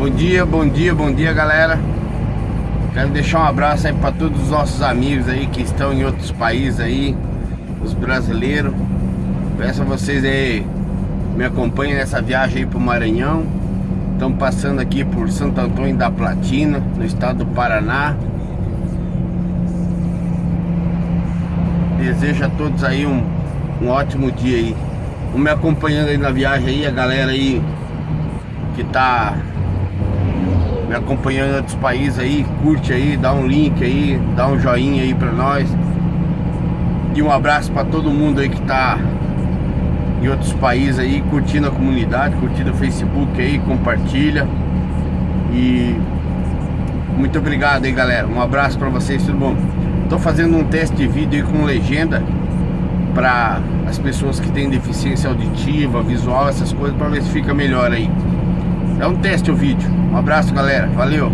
Bom dia, bom dia, bom dia galera. Quero deixar um abraço aí para todos os nossos amigos aí que estão em outros países aí Os brasileiros. Peço a vocês aí Me acompanhem nessa viagem aí pro Maranhão. Estamos passando aqui por Santo Antônio da Platina No estado do Paraná. Desejo a todos aí um, um ótimo dia aí. Vão me acompanhando aí na viagem aí A galera aí que tá me acompanhando em outros países aí, curte aí, dá um link aí, dá um joinha aí pra nós. E um abraço pra todo mundo aí que tá em outros países aí, curtindo a comunidade, curtindo o Facebook aí, compartilha. E muito obrigado aí galera, um abraço pra vocês, tudo bom? Tô fazendo um teste de vídeo aí com legenda para as pessoas que têm deficiência auditiva, visual, essas coisas, para ver se fica melhor aí. É um teste o vídeo. Um abraço, galera. Valeu.